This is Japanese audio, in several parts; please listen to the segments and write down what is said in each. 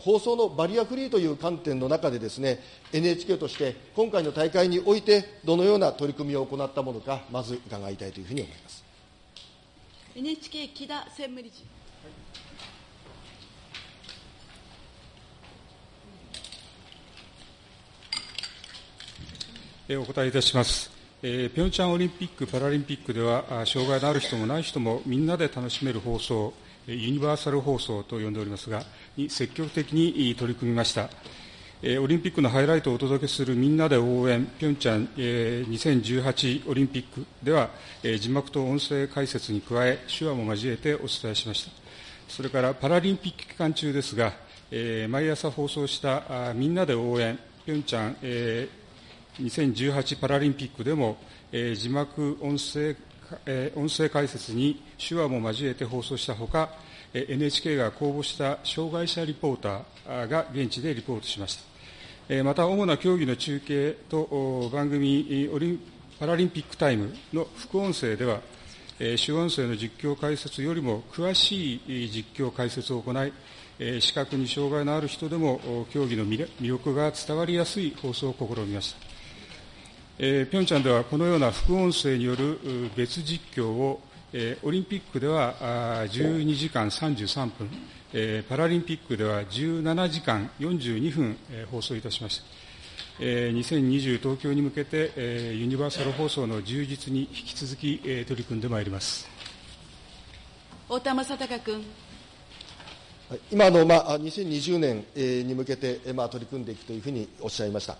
放送のバリアフリーという観点の中でですね、NHK として今回の大会において、どのような取り組みを行ったものか、まず伺いたいというふうに思います。NHK 木田専務理事。お答えいたします。えー、ピョンチャンオリンピック・パラリンピックでは、障害のある人もない人もみんなで楽しめる放送、ユニバーサル放送と呼んでおりますが、に積極的に取り組みました。オリンピックのハイライトをお届けするみんなで応援、ピョンチャン2018オリンピックでは、字幕と音声解説に加え、手話も交えてお伝えしました。それからパラリンピック期間中ですが、毎朝放送したみんなで応援、ピョンチャン2018パラリンピックでも、字幕音声え音声解説に手話も交えて放送したほかえ、NHK が公募した障害者リポーターが現地でリポートしましたえ。また、主な競技の中継と番組オリンパラリンピックタイムの副音声ではえ、主音声の実況解説よりも詳しい実況解説を行いえ、視覚に障害のある人でも競技の魅力が伝わりやすい放送を試みました。えー、ピョンチャンではこのような副音声による別実況を、えー、オリンピックではあ12時間33分、えー、パラリンピックでは17時間42分、えー、放送いたしました。えー、2020東京に向けて、えー、ユニバーサル放送の充実に引き続き、えー、取り組んでまいります。太田正孝君。今の、まあ、2020年に向けて、まあ、取り組んでいくというふうにおっしゃいました。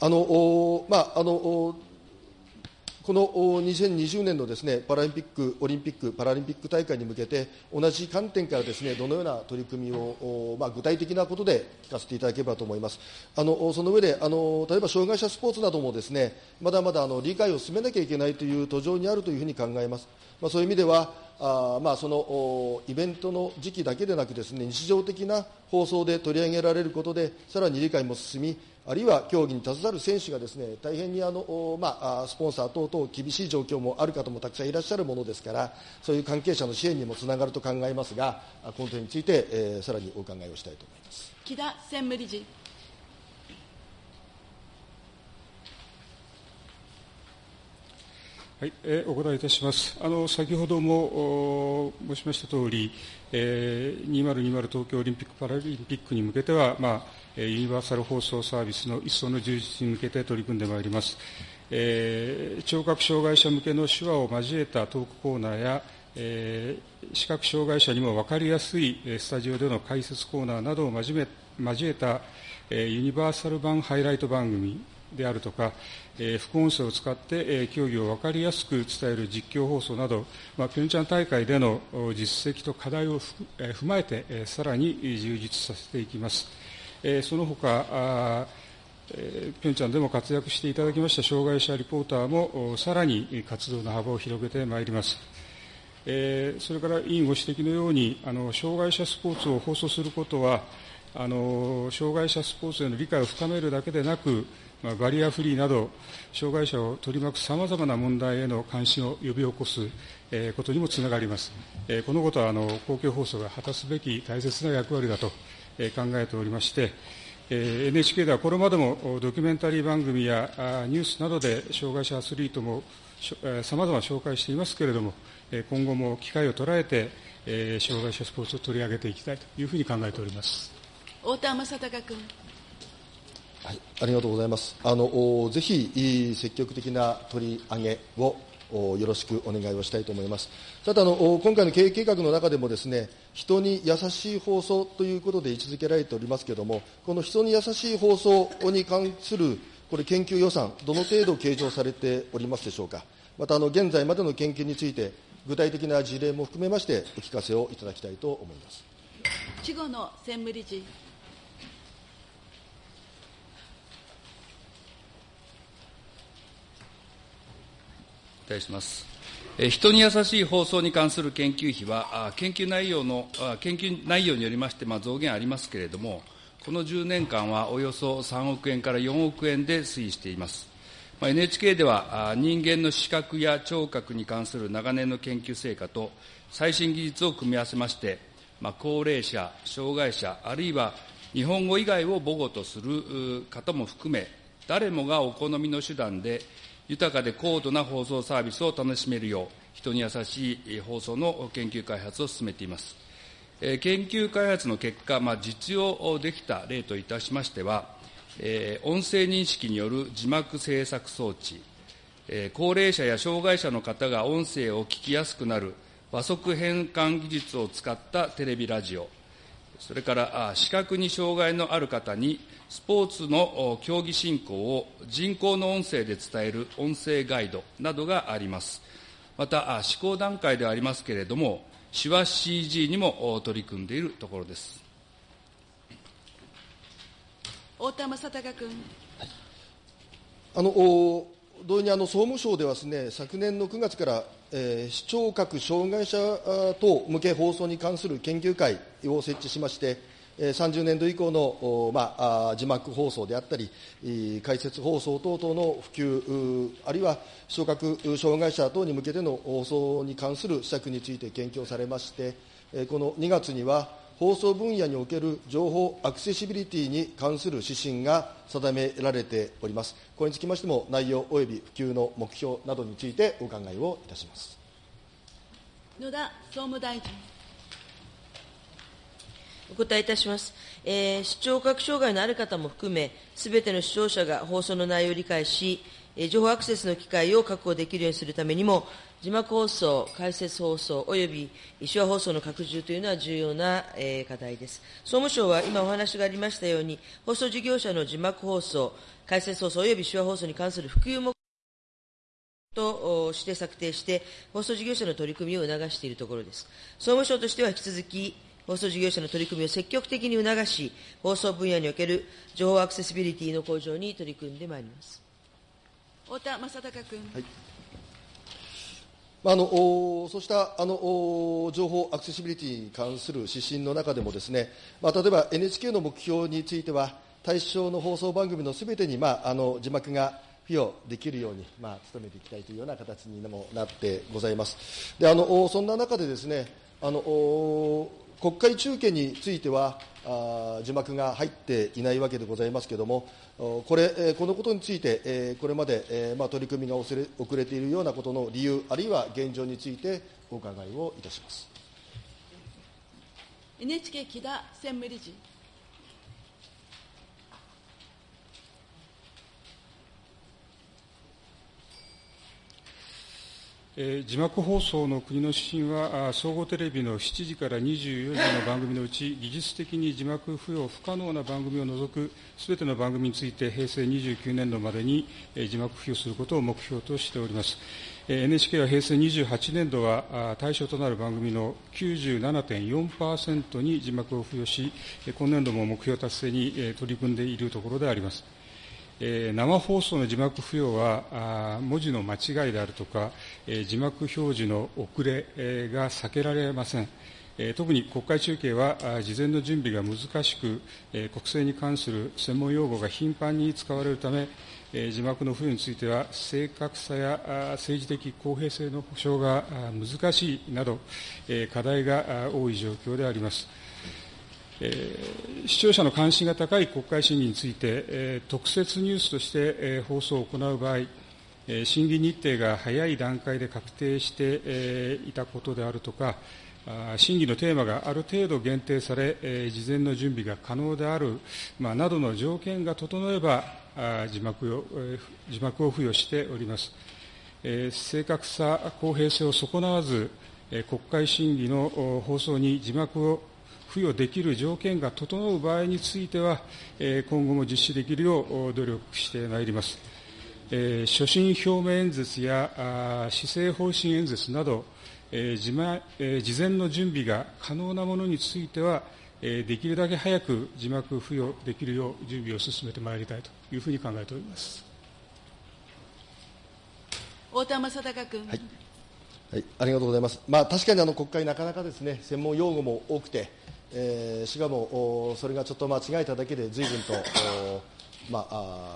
あのまああのこの2020年のですねパラリンピック、オリンピック、パラリンピック大会に向けて、同じ観点からですねどのような取り組みを、まあ、具体的なことで聞かせていただければと思います。あのその上であの、例えば障害者スポーツなどもですねまだまだあの理解を進めなきゃいけないという途上にあるというふうに考えます。まあ、そういう意味では、あまあ、そのイベントの時期だけでなくですね日常的な放送で取り上げられることでさらに理解も進みあるいは競技に携わる選手がですね大変にあの、まあ、スポンサー等々厳しい状況もある方もたくさんいらっしゃるものですからそういう関係者の支援にもつながると考えますがこの点について、えー、さらにお伺いをしたいと思います木田専務理事。はい、えー、お答えいたします。あの先ほども申しましたとおり、えー、2020東京オリンピック・パラリンピックに向けては、まあ、ユニバーサル放送サービスの一層の充実に向けて取り組んでまいります。えー、聴覚障害者向けの手話を交えたトークコーナーや、えー、視覚障害者にも分かりやすいスタジオでの解説コーナーなどを交え交えた、えー、ユニバーサル版ハイライト番組であるとか、えー、副音声を使って、えー、競技を分かりやすく伝える実況放送など、まあ、ピョンチャン大会での実績と課題をふ、えー、踏まえて、えー、さらに充実させていきます。えー、その他あえピョンチャンでも活躍していただきました障害者リポーターもさらに活動の幅を広げてまいります。えー、それから委員ご指摘のようにあの障害者スポーツを放送することはあの障害者スポーツへの理解を深めるだけでなくまあ、バリアフリーなど、障害者を取り巻くさまざまな問題への関心を呼び起こす、えー、ことにもつながります。えー、このことはあの公共放送が果たすべき大切な役割だと、えー、考えておりまして、えー、NHK ではこれまでもドキュメンタリー番組やニュースなどで障害者アスリートもさまざま紹介していますけれども、今後も機会を捉えて、えー、障害者スポーツを取り上げていきたいというふうに考えております太田正孝君。はい、ありがとうございます。あのぜひ積極的な取り上げをよろしくお願いをしたいと思います。ただあの、今回の経営計画の中でもですね、人に優しい放送ということで位置づけられておりますけれども、この人に優しい放送に関するこれ研究予算、どの程度計上されておりますでしょうか。またあの現在までの研究について、具体的な事例も含めましてお聞かせをいただきたいと思います。稚語の専務理事。答えします。人に優しい放送に関する研究費は、研究内容の、研究内容によりまして、まあ、増減ありますけれども、この10年間はおよそ3億円から4億円で推移しています。まあ、NHK では、人間の視覚や聴覚に関する長年の研究成果と最新技術を組み合わせまして、まあ、高齢者、障害者、あるいは日本語以外を母語とする方も含め、誰もがお好みの手段で、豊かで高度な放送サービスを楽しめるよう、人に優しい放送の研究開発を進めています。研究開発の結果、まあ、実用できた例といたしましては、え音声認識による字幕制作装置、え高齢者や障害者の方が音声を聞きやすくなる和速変換技術を使ったテレビラジオ、それから視覚に障害のある方にスポーツの競技進行を人工の音声で伝える音声ガイドなどがあります。また、試行段階ではありますけれども、手話 CG にも取り組んでいるところです。太田正孝君。あの同様にあの総務省ではです、ね、昨年の9月から、えー、視聴覚障害者等向け放送に関する研究会を設置しまして、30年度以降の、まあ、字幕放送であったり、解説放送等々の普及、あるいは視聴覚障害者等に向けての放送に関する施策について研究をされまして、この2月には、放送分野における情報アクセシビリティに関する指針が定められております。これにつきましても、内容及び普及の目標などについてお考えをいたします。野田総務大臣。お答えいたします。えー、視聴覚障害のある方も含め、すべての視聴者が放送の内容を理解し、えー、情報アクセスの機会を確保できるようにするためにも、字幕放送、解説放送、および手話放送の拡充というのは重要な、えー、課題です。総務省は今お話がありましたように、放送事業者の字幕放送、解説放送および手話放送に関する普及目として策定して、放送事業者の取り組みを促しているところです。総務省としては引き続き、放送事業者の取り組みを積極的に促し、放送分野における情報アクセシビリティの向上に取り組んでまいります太田正孝君。はいあのそうしたあの情報アクセシビリティに関する指針の中でもですね、まあ、例えば NHK の目標については対象の放送番組のすべてに、まあ、あの字幕が付与できるように、まあ、努めていきたいというような形にもなってございます。であのそんな中でですねあの国会中継については字幕が入っていないわけでございますけれども、これこのことについて、これまで、取り組みが遅れ遅れているようなことの理由、あるいは現状についてお伺いをいたします NHK 木田専務理事。えー、字幕放送の国の指針は、総合テレビの7時から24時の番組のうち、技術的に字幕付与不可能な番組を除くすべての番組について、平成29年度までに、えー、字幕付与することを目標としております。えー、NHK は平成28年度は、対象となる番組の97.4%に字幕を付与し、今年度も目標達成に、えー、取り組んでいるところであります。えー、生放送の字幕付与は文字の間違いであるとか、えー、字幕表示の遅れ、えー、が避けられません。えー、特に国会中継は事前の準備が難しく、えー、国政に関する専門用語が頻繁に使われるため、えー、字幕の付与については正確さや政治的公平性の保障が難しいなど、えー、課題が多い状況であります。えー、視聴者の関心が高い国会審議について、えー、特設ニュースとして、えー、放送を行う場合、えー、審議日程が早い段階で確定して、えー、いたことであるとか、あ審議のテーマがある程度限定され、えー、事前の準備が可能である、まあ、などの条件が整えば、あ字幕を、えー、字幕を付与しております。えー、正確さ、公平性を損なわず、えー、国会審議の放送に字幕を付与できる条件が整う場合については、今後も実施できるよう努力してまいります。所信表明演説や施政方針演説など、事前の準備が可能なものについては、できるだけ早く字幕付与できるよう準備を進めてまいりたいというふうに考えております太田正孝君。はいはい、ありがとうございます。まあ、確かにあの国会、なかなかですね、専門用語も多くて、えー、しかもそれがちょっと間違えただけで随分と、まあ、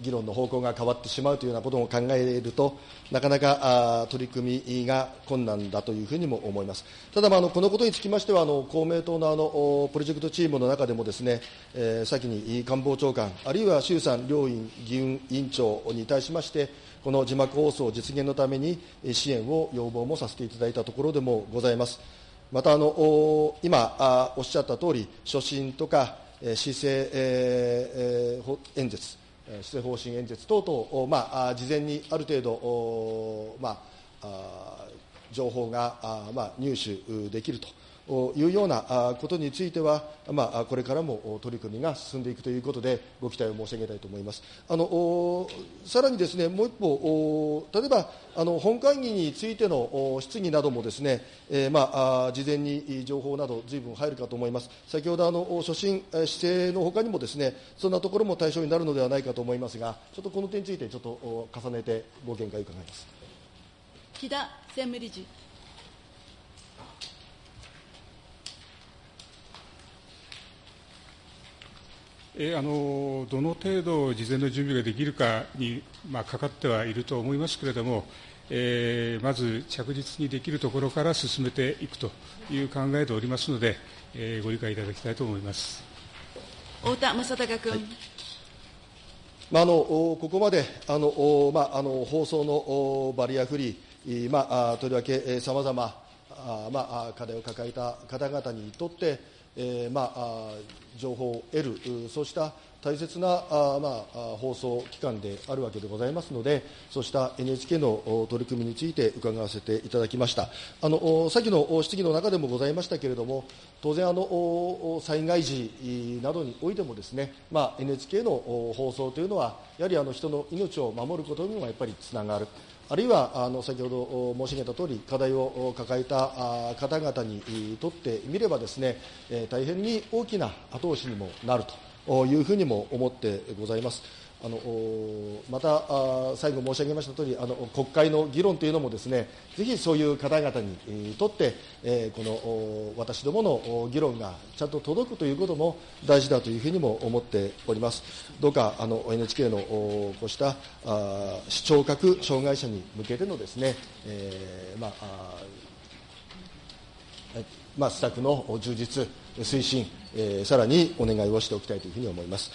議論の方向が変わってしまうというようなことを考えると、なかなか取り組みが困難だというふうにも思います。ただ、まあ、あのこのことにつきましては、あの公明党のあのプロジェクトチームの中でもですね、えー、先に官房長官、あるいは衆参両院議運委員長に対しまして、この字幕放送実現のために支援を要望もさせていただいたところでもございます。またあの今おっしゃった通り、所信とか施政、えー、演説、施政方針演説等々、まあ、事前にある程度、まあ、情報が、まあ、入手できると。いうようなことについては、まあ、これからも取り組みが進んでいくということで、ご期待を申し上げたいと思います。あのさらにですね、もう一方、例えばあの本会議についての質疑などもですね、えー、まあ、事前に情報など、ずいぶん入るかと思います。先ほどあの所信、姿勢のほかにもですね、そんなところも対象になるのではないかと思いますが、ちょっとこの点について、ちょっと重ねてご見解を伺います。木田専務理事。えあのどの程度事前の準備ができるかに、まあ、かかってはいると思いますけれども、えー、まず着実にできるところから進めていくという考えでおりますので、えー、ご理解いただきたいと思います太田正孝君。はいまあ、あのここまであの、まあ、あの放送のバリアフリー、まあ、とりわけさまざま課題を抱えた方々にとって、えーまあ、情報を得る、そうした大切なあ、まあ、放送機関であるわけでございますので、そうした NHK の取り組みについて伺わせていただきました。あの先の質疑の中でもございましたけれども、当然あの、災害時などにおいてもですね、まあ、NHK の放送というのは、やはりあの人の命を守ることにもやっぱりつながる。あるいはあの先ほど申し上げたとおり、課題を抱えた方々にとってみればですね、大変に大きな後押しにもなるというふうにも思ってございます。あのまた最後申し上げましたとおりあの国会の議論というのもですねぜひそういう方々にとって、えこの私どもの議論がちゃんと届くということも大事だというふうにも思っておりますどうかあの NHK のこうした視聴覚障害者に向けてのですね、えー、まあまあ、施策の充実、推進、えー、さらにお願いをしておきたいというふうに思います。